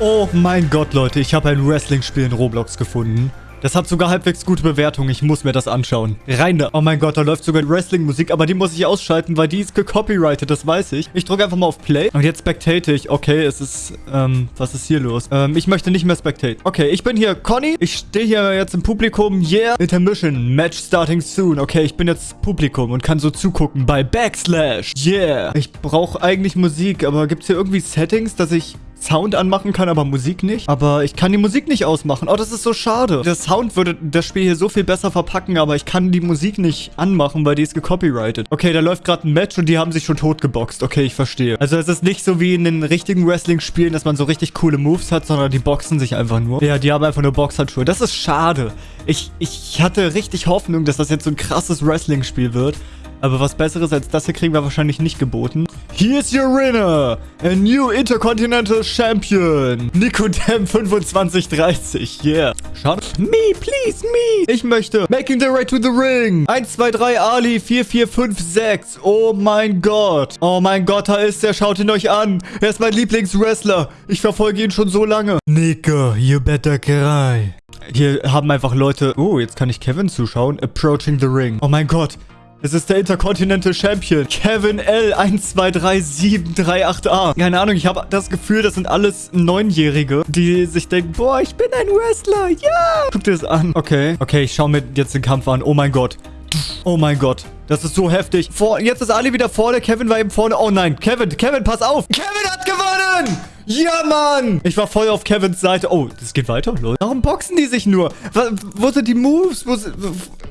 Oh mein Gott, Leute, ich habe ein Wrestling-Spiel in Roblox gefunden. Das hat sogar halbwegs gute Bewertungen. Ich muss mir das anschauen. Rein da. Oh mein Gott, da läuft sogar Wrestling-Musik, aber die muss ich ausschalten, weil die ist gecopyrighted, das weiß ich. Ich drücke einfach mal auf Play. Und jetzt spectate ich. Okay, es ist, ähm, was ist hier los? Ähm, ich möchte nicht mehr spectate. Okay, ich bin hier Conny. Ich stehe hier jetzt im Publikum. Yeah. Intermission. Match starting soon. Okay, ich bin jetzt Publikum und kann so zugucken bei Backslash. Yeah. Ich brauche eigentlich Musik, aber gibt es hier irgendwie Settings, dass ich Sound anmachen kann, aber Musik nicht. Aber ich kann die Musik nicht ausmachen. Oh, das ist so schade. Der Sound würde das Spiel hier so viel besser verpacken, aber ich kann die Musik nicht anmachen, weil die ist gecopyrighted. Okay, da läuft gerade ein Match und die haben sich schon totgeboxt. Okay, ich verstehe. Also es ist nicht so wie in den richtigen Wrestling-Spielen, dass man so richtig coole Moves hat, sondern die boxen sich einfach nur. Ja, die haben einfach nur Boxhandschuhe. Das ist schade. Ich, ich hatte richtig Hoffnung, dass das jetzt so ein krasses Wrestling-Spiel wird. Aber was Besseres als das hier kriegen wir wahrscheinlich nicht geboten. Here's your winner, a new Intercontinental Champion, Nicodem 2530, yeah. Schade. Me, please, me. Ich möchte making the right to the ring. 1, 2, 3, Ali, 4, 4, 5, 6. Oh mein Gott. Oh mein Gott, da ist er. Schaut ihn euch an. Er ist mein Lieblingswrestler. Ich verfolge ihn schon so lange. Nico, you better cry. Hier haben einfach Leute... Oh, jetzt kann ich Kevin zuschauen. Approaching the ring. Oh mein Gott. Es ist der Intercontinental Champion. Kevin L. 1233738A. Keine Ahnung, ich habe das Gefühl, das sind alles Neunjährige, die sich denken, boah, ich bin ein Wrestler. Ja. Guck dir das an. Okay. Okay, ich schaue mir jetzt den Kampf an. Oh mein Gott. Oh mein Gott. Das ist so heftig. Vor, jetzt ist Ali wieder vorne. Kevin war eben vorne. Oh nein. Kevin, Kevin, pass auf. Kevin hat gewonnen. Ja, Mann. Ich war voll auf Kevins Seite. Oh, das geht weiter, Leute. Warum boxen die sich nur? Wo sind die Moves? Wo sind...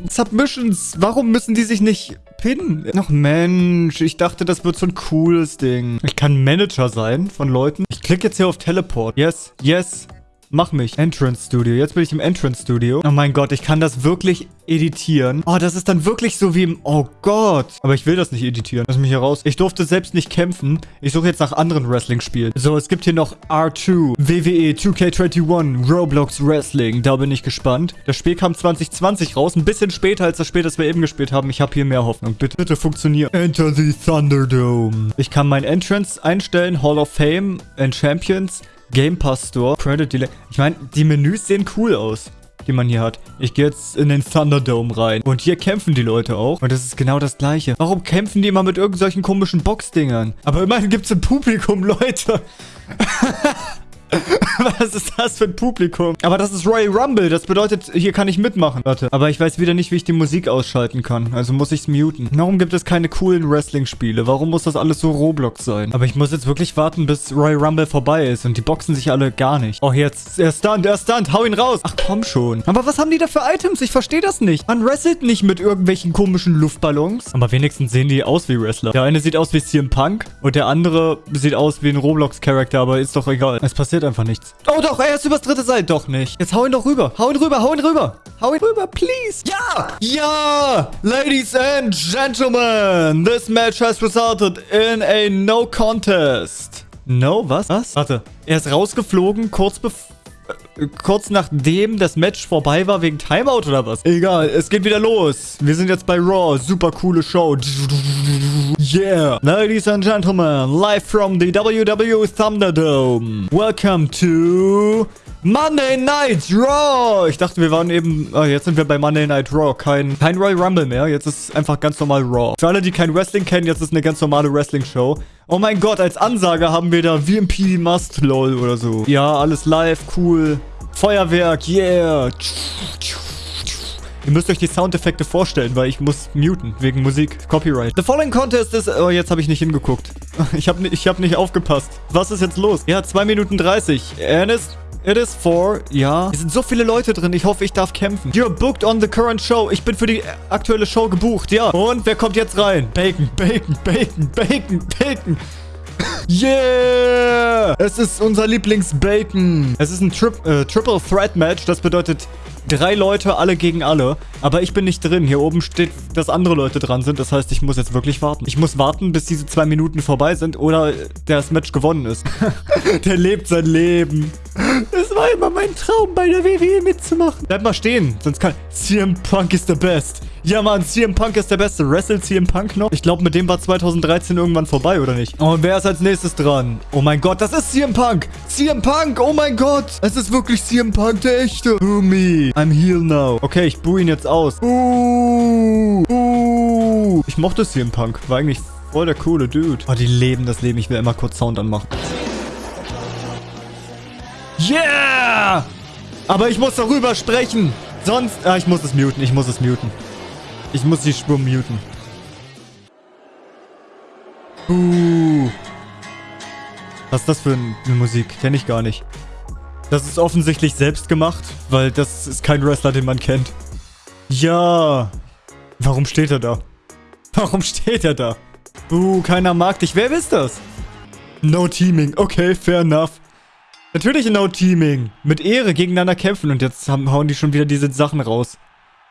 Submissions. Warum müssen die sich nicht pinnen? Ach Mensch, ich dachte, das wird so ein cooles Ding. Ich kann Manager sein von Leuten. Ich klicke jetzt hier auf Teleport. Yes, yes. Mach mich. Entrance Studio. Jetzt bin ich im Entrance Studio. Oh mein Gott, ich kann das wirklich editieren. Oh, das ist dann wirklich so wie im... Oh Gott. Aber ich will das nicht editieren. Lass mich hier raus. Ich durfte selbst nicht kämpfen. Ich suche jetzt nach anderen Wrestling-Spielen. So, es gibt hier noch R2, WWE 2K21, Roblox Wrestling. Da bin ich gespannt. Das Spiel kam 2020 raus. Ein bisschen später als das Spiel, das wir eben gespielt haben. Ich habe hier mehr Hoffnung. Bitte, bitte funktioniert. Enter the Thunderdome. Ich kann mein Entrance einstellen. Hall of Fame and Champions. Game Pass Store, Credit Delay. Ich meine, die Menüs sehen cool aus die man hier hat. Ich gehe jetzt in den Thunderdome rein. Und hier kämpfen die Leute auch. Und das ist genau das Gleiche. Warum kämpfen die immer mit irgendwelchen komischen Boxdingern? Aber immerhin gibt es im Publikum Leute. Was ist das für ein Publikum? Aber das ist Royal Rumble. Das bedeutet, hier kann ich mitmachen. Warte. Aber ich weiß wieder nicht, wie ich die Musik ausschalten kann. Also muss ich es muten. Warum gibt es keine coolen Wrestling-Spiele? Warum muss das alles so Roblox sein? Aber ich muss jetzt wirklich warten, bis Royal Rumble vorbei ist. Und die boxen sich alle gar nicht. Oh, jetzt. Er stunt, er stunt. Hau ihn raus. Ach, komm schon. Aber was haben die da für Items? Ich verstehe das nicht. Man wrestelt nicht mit irgendwelchen komischen Luftballons. Aber wenigstens sehen die aus wie Wrestler. Der eine sieht aus wie CM Punk. Und der andere sieht aus wie ein Roblox-Charakter. Aber ist doch egal. Es passiert einfach nichts. Oh doch, er ist übers dritte Seil. Doch nicht. Jetzt hau ihn doch rüber. Hau ihn rüber, hau ihn rüber. Hau ihn rüber, please. Ja! Ja! Ladies and gentlemen, this match has resulted in a no contest. No, was? Was? Warte. Er ist rausgeflogen, kurz bevor kurz nachdem das Match vorbei war wegen Timeout oder was? Egal, es geht wieder los. Wir sind jetzt bei Raw. Super coole Show. Yeah. Ladies and gentlemen, live from the WWE Thunderdome. Welcome to Monday Night Raw. Ich dachte, wir waren eben... Oh, jetzt sind wir bei Monday Night Raw. Kein, kein Royal Rumble mehr. Jetzt ist einfach ganz normal Raw. Für alle, die kein Wrestling kennen, jetzt ist eine ganz normale Wrestling-Show. Oh mein Gott, als Ansage haben wir da VMP Must, lol oder so. Ja, alles live, cool. Feuerwerk, yeah. Ihr müsst euch die Soundeffekte vorstellen, weil ich muss muten, wegen Musik, Copyright. The following contest ist... Oh, jetzt habe ich nicht hingeguckt. Ich habe ich hab nicht aufgepasst. Was ist jetzt los? Ja, 2 Minuten 30. Ernest? It is for, ja. Es sind so viele Leute drin. Ich hoffe, ich darf kämpfen. You're booked on the current show. Ich bin für die aktuelle Show gebucht, ja. Und wer kommt jetzt rein? Bacon, Bacon, Bacon, Bacon, Bacon. Yeah! Es ist unser Lieblings-Bacon. Es ist ein Tri äh, Triple Threat Match. Das bedeutet drei Leute, alle gegen alle. Aber ich bin nicht drin. Hier oben steht, dass andere Leute dran sind. Das heißt, ich muss jetzt wirklich warten. Ich muss warten, bis diese zwei Minuten vorbei sind oder das Match gewonnen ist. Der lebt sein Leben. Es war immer mein Traum, bei der WWE mitzumachen. Bleib mal stehen, sonst kann... CM Punk ist der Best. Ja, Mann, CM Punk ist der Beste. Wrestle CM Punk noch? Ich glaube, mit dem war 2013 irgendwann vorbei, oder nicht? Und wer ist als nächstes dran? Oh mein Gott, das ist CM Punk. CM Punk, oh mein Gott. Es ist wirklich CM Punk, der echte. Boo me. I'm healed now. Okay, ich boo ihn jetzt aus. Boo. Boo. Ich mochte CM Punk. War eigentlich voll der coole Dude. Oh, die leben das Leben. Ich will immer kurz Sound anmachen. Yeah! Aber ich muss darüber sprechen. Sonst... Ah, ich muss es muten. Ich muss es muten. Ich muss die Spur muten. Uh. Was ist das für eine Musik? Kenne ich gar nicht. Das ist offensichtlich selbst gemacht, weil das ist kein Wrestler, den man kennt. Ja. Warum steht er da? Warum steht er da? Uh, keiner mag dich. Wer ist das? No Teaming. Okay, fair enough. Natürlich No Teaming. Mit Ehre gegeneinander kämpfen und jetzt haben, hauen die schon wieder diese Sachen raus.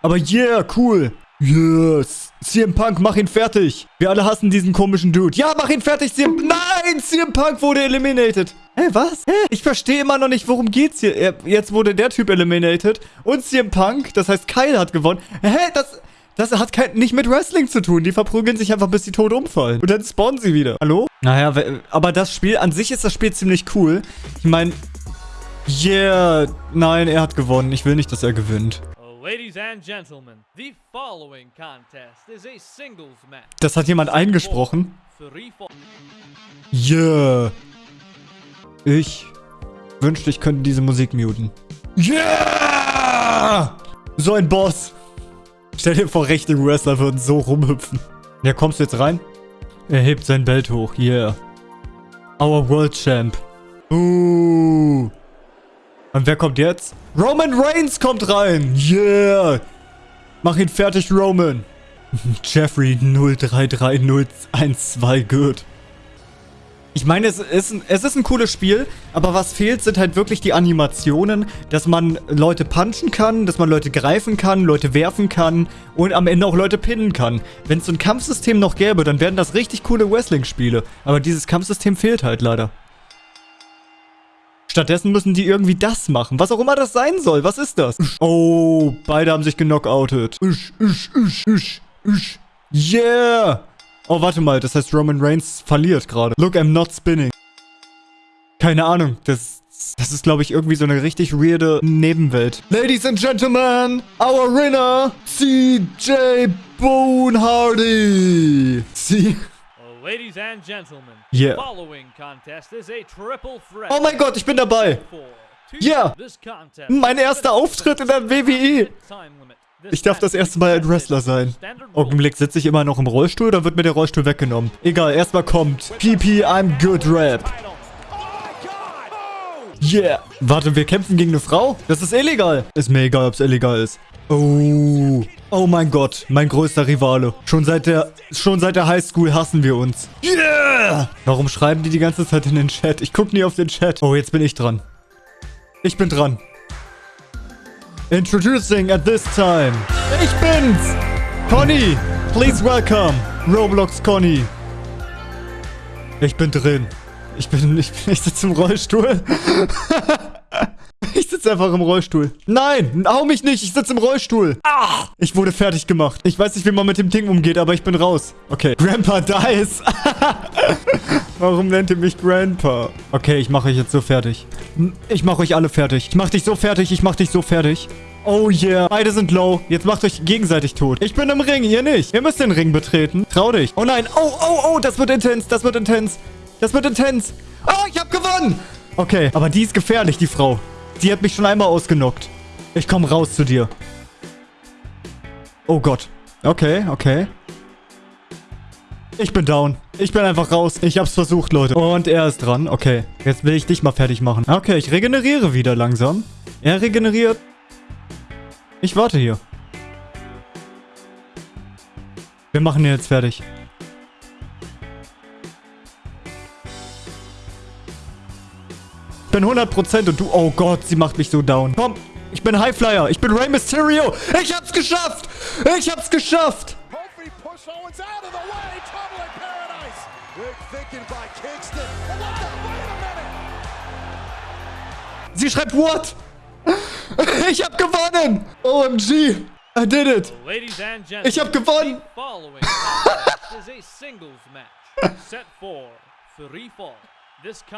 Aber yeah, cool. Yes. CM Punk, mach ihn fertig. Wir alle hassen diesen komischen Dude. Ja, mach ihn fertig, CM... Nein, CM Punk wurde eliminated. Hä, was? Hä? Ich verstehe immer noch nicht, worum geht's hier. Jetzt wurde der Typ eliminated und CM Punk, das heißt Kyle hat gewonnen. Hä, das... Das hat kein, nicht mit Wrestling zu tun. Die verprügeln sich einfach, bis sie tot umfallen. Und dann spawnen sie wieder. Hallo? Naja, aber das Spiel, an sich ist das Spiel ziemlich cool. Ich meine, yeah, nein, er hat gewonnen. Ich will nicht, dass er gewinnt. Ladies and gentlemen, the following contest is a singles match. Das hat jemand eingesprochen. Yeah. Ich wünschte, ich könnte diese Musik muten. Yeah! So ein Boss. Stell dir vor, rechte Wrestler würden so rumhüpfen. Ja, kommst du jetzt rein? Er hebt sein Belt hoch. Yeah. Our World Champ. Uh. Und wer kommt jetzt? Roman Reigns kommt rein. Yeah. Mach ihn fertig, Roman. Jeffrey 033012 good. Ich meine, es ist, ein, es ist ein cooles Spiel, aber was fehlt, sind halt wirklich die Animationen, dass man Leute punchen kann, dass man Leute greifen kann, Leute werfen kann und am Ende auch Leute pinnen kann. Wenn es so ein Kampfsystem noch gäbe, dann wären das richtig coole Wrestling-Spiele. Aber dieses Kampfsystem fehlt halt leider. Stattdessen müssen die irgendwie das machen. Was auch immer das sein soll. Was ist das? Oh, beide haben sich genockoutet. Yeah! Oh, warte mal. Das heißt, Roman Reigns verliert gerade. Look, I'm not spinning. Keine Ahnung. Das, das ist, glaube ich, irgendwie so eine richtig weirde Nebenwelt. Ladies and Gentlemen, our winner, CJ Boone Hardy. Sie... Ladies and gentlemen, yeah. following contest is a triple threat. Oh mein Gott, ich bin dabei. Ja, yeah. mein erster Auftritt in der WWE. Ich darf das erste Mal ein Wrestler sein. Augenblick, sitze ich immer noch im Rollstuhl oder wird mir der Rollstuhl weggenommen? Egal, erstmal kommt PP I'm Good Rap. Yeah. Warte, wir kämpfen gegen eine Frau? Das ist illegal. Ist mir egal, ob es illegal ist. Oh. Oh mein Gott, mein größter Rivale. Schon seit der, schon seit der Highschool hassen wir uns. Yeah! Warum schreiben die die ganze Zeit in den Chat? Ich gucke nie auf den Chat. Oh, jetzt bin ich dran. Ich bin dran. Introducing at this time. Ich bin's! Conny! Please welcome! Roblox Conny. Ich bin drin. Ich bin, ich, ich sitze im Rollstuhl. Ich sitze einfach im Rollstuhl. Nein, hau mich nicht. Ich sitze im Rollstuhl. Ah, ich wurde fertig gemacht. Ich weiß nicht, wie man mit dem Ding umgeht, aber ich bin raus. Okay. Grandpa dies. Warum nennt ihr mich Grandpa? Okay, ich mache euch jetzt so fertig. Ich mache euch alle fertig. Ich mache dich so fertig. Ich mache dich so fertig. Oh yeah. Beide sind low. Jetzt macht euch gegenseitig tot. Ich bin im Ring, ihr nicht. Ihr müsst den Ring betreten. Trau dich. Oh nein. Oh, oh, oh. Das wird intens. Das wird intens. Das wird intens. Oh, ich hab gewonnen. Okay, aber die ist gefährlich, die Frau. Die hat mich schon einmal ausgenockt. Ich komme raus zu dir. Oh Gott. Okay, okay. Ich bin down. Ich bin einfach raus. Ich hab's versucht, Leute. Und er ist dran. Okay. Jetzt will ich dich mal fertig machen. Okay, ich regeneriere wieder langsam. Er regeneriert. Ich warte hier. Wir machen ihn jetzt fertig. Bin 100% und du... Oh Gott, sie macht mich so down. Komm, ich bin Highflyer. Ich bin Rey Mysterio. Ich hab's geschafft. Ich hab's geschafft. Sie schreibt what? Ich hab gewonnen! OMG! I did it! Ladies and gentlemen, Ich hab gewonnen! the following contest is a singles match set for three fall.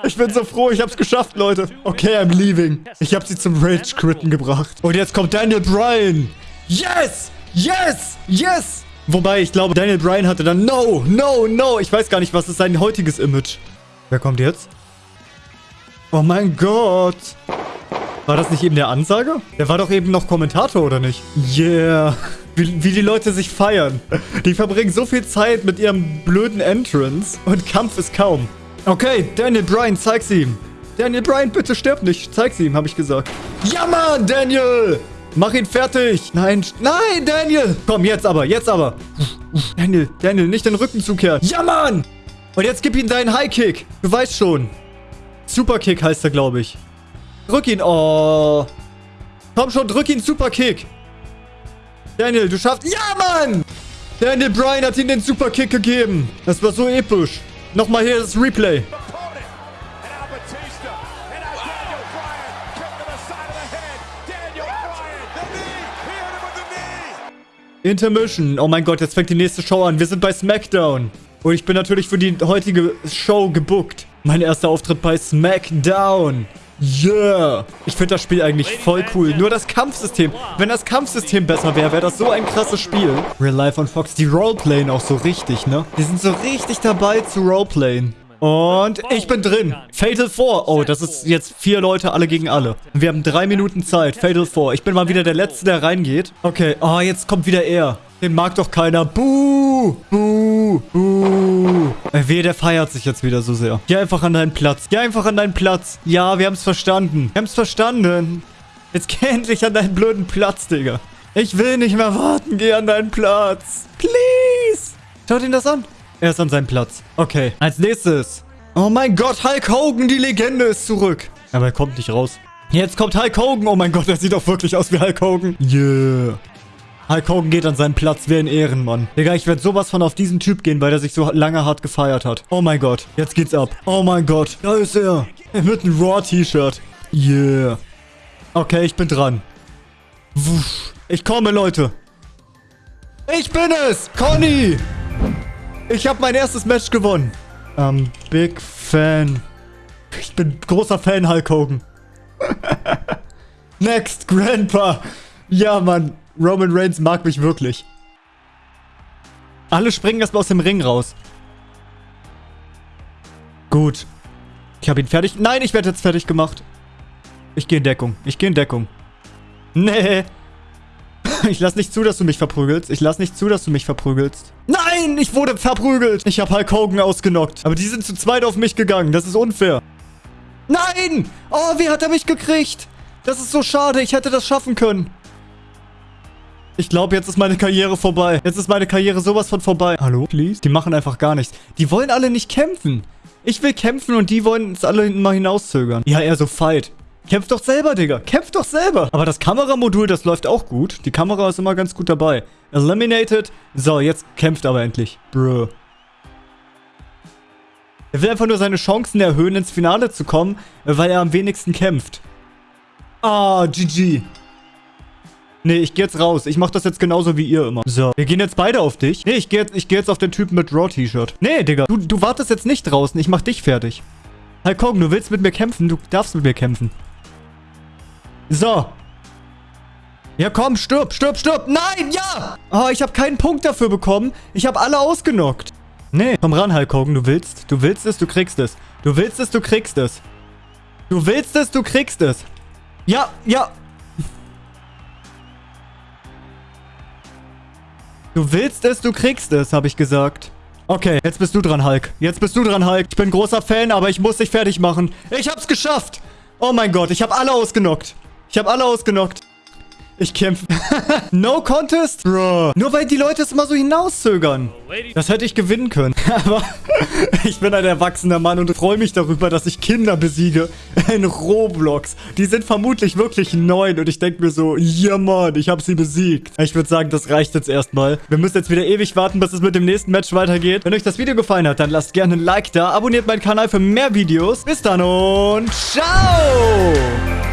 Ich bin so froh, ich hab's geschafft, Leute. Okay, I'm leaving. Ich hab sie zum Rage-Quitten gebracht. Und jetzt kommt Daniel Bryan. Yes! Yes! Yes! Wobei, ich glaube, Daniel Bryan hatte dann No, no, no. Ich weiß gar nicht, was ist sein heutiges Image. Wer kommt jetzt? Oh mein Gott. War das nicht eben der Ansager? Der war doch eben noch Kommentator, oder nicht? Yeah. Wie, wie die Leute sich feiern. Die verbringen so viel Zeit mit ihrem blöden Entrance und Kampf ist kaum. Okay, Daniel Bryan, zeig's ihm. Daniel Bryan, bitte stirb nicht. Zeig's ihm, habe ich gesagt. Ja, Mann, Daniel! Mach ihn fertig. Nein, nein, Daniel. Komm, jetzt aber, jetzt aber. Daniel, Daniel, nicht den Rücken zukehren. Ja, Mann! Und jetzt gib ihm deinen High-Kick. Du weißt schon. Superkick heißt er, glaube ich. Drück ihn. Oh. Komm schon, drück ihn. Superkick. Daniel, du schaffst... Ja, Mann! Daniel Bryan hat ihm den Superkick gegeben. Das war so episch. Nochmal hier das Replay. Intermission. Oh mein Gott, jetzt fängt die nächste Show an. Wir sind bei SmackDown. Und ich bin natürlich für die heutige Show gebuckt. Mein erster Auftritt bei SmackDown. Yeah. Ich finde das Spiel eigentlich voll cool. Nur das Kampfsystem. Wenn das Kampfsystem besser wäre, wäre das so ein krasses Spiel. Real Life und Fox, die Roleplayen auch so richtig, ne? Die sind so richtig dabei zu Roleplayen. Und ich bin drin. Fatal 4. Oh, das ist jetzt vier Leute, alle gegen alle. Wir haben drei Minuten Zeit. Fatal 4. Ich bin mal wieder der Letzte, der reingeht. Okay. Oh, jetzt kommt wieder er. Den mag doch keiner. Buh! Buh! Buh! Äh, Wehe, der feiert sich jetzt wieder so sehr. Geh einfach an deinen Platz. Geh einfach an deinen Platz. Ja, wir haben's verstanden. Wir haben's verstanden. Jetzt geh endlich an deinen blöden Platz, Digga. Ich will nicht mehr warten. Geh an deinen Platz. Please. Schaut ihn das an. Er ist an seinem Platz. Okay. Als nächstes. Oh mein Gott, Hulk Hogan, die Legende ist zurück. Aber er kommt nicht raus. Jetzt kommt Hulk Hogan. Oh mein Gott, er sieht auch wirklich aus wie Hulk Hogan. Yeah. Hulk Hogan geht an seinen Platz wie ein Ehrenmann. Digga, ich werde sowas von auf diesen Typ gehen, weil er sich so lange hart gefeiert hat. Oh mein Gott. Jetzt geht's ab. Oh mein Gott. Da ist er. Mit einem Raw-T-Shirt. Yeah. Okay, ich bin dran. Ich komme, Leute. Ich bin es. Conny. Ich habe mein erstes Match gewonnen. I'm big fan. Ich bin großer Fan Hulk Hogan. Next, Grandpa. Ja, Mann. Roman Reigns mag mich wirklich. Alle springen erstmal aus dem Ring raus. Gut. Ich habe ihn fertig. Nein, ich werde jetzt fertig gemacht. Ich gehe in Deckung. Ich gehe in Deckung. Nee. Ich lass nicht zu, dass du mich verprügelst. Ich lass nicht zu, dass du mich verprügelst. Nein, ich wurde verprügelt. Ich habe Hulk Hogan ausgenockt. Aber die sind zu zweit auf mich gegangen. Das ist unfair. Nein! Oh, wie hat er mich gekriegt? Das ist so schade. Ich hätte das schaffen können. Ich glaube, jetzt ist meine Karriere vorbei. Jetzt ist meine Karriere sowas von vorbei. Hallo, please? Die machen einfach gar nichts. Die wollen alle nicht kämpfen. Ich will kämpfen und die wollen es alle mal hinauszögern. Ja, eher so Fight. Kämpf doch selber, Digga. Kämpf doch selber. Aber das Kameramodul, das läuft auch gut. Die Kamera ist immer ganz gut dabei. Eliminated. So, jetzt kämpft aber endlich. Bro. Er will einfach nur seine Chancen erhöhen, ins Finale zu kommen, weil er am wenigsten kämpft. Ah, GG. Nee, ich geh jetzt raus. Ich mach das jetzt genauso wie ihr immer. So, wir gehen jetzt beide auf dich. Nee, ich geh jetzt, ich geh jetzt auf den Typen mit Raw-T-Shirt. Nee, Digga. Du, du wartest jetzt nicht draußen. Ich mach dich fertig. Hogan, du willst mit mir kämpfen? Du darfst mit mir kämpfen. So. Ja, komm, stirb, stirb, stirb. Nein, ja! Oh, ich habe keinen Punkt dafür bekommen. Ich habe alle ausgenockt. Nee, komm ran, Hogan. Du willst, du willst es, du kriegst es. Du willst es, du kriegst es. Du willst es, du kriegst es. Ja, ja. Du willst es, du kriegst es, habe ich gesagt. Okay, jetzt bist du dran, Hulk. Jetzt bist du dran, Hulk. Ich bin großer Fan, aber ich muss dich fertig machen. Ich hab's geschafft. Oh mein Gott, ich habe alle ausgenockt. Ich habe alle ausgenockt. Ich kämpfe. no contest? Bro. Nur weil die Leute es immer so hinauszögern. Das hätte ich gewinnen können. Aber ich bin ein erwachsener Mann und freue mich darüber, dass ich Kinder besiege in Roblox. Die sind vermutlich wirklich neun und ich denke mir so, ja Mann, ich habe sie besiegt. Ich würde sagen, das reicht jetzt erstmal. Wir müssen jetzt wieder ewig warten, bis es mit dem nächsten Match weitergeht. Wenn euch das Video gefallen hat, dann lasst gerne ein Like da, abonniert meinen Kanal für mehr Videos. Bis dann und ciao!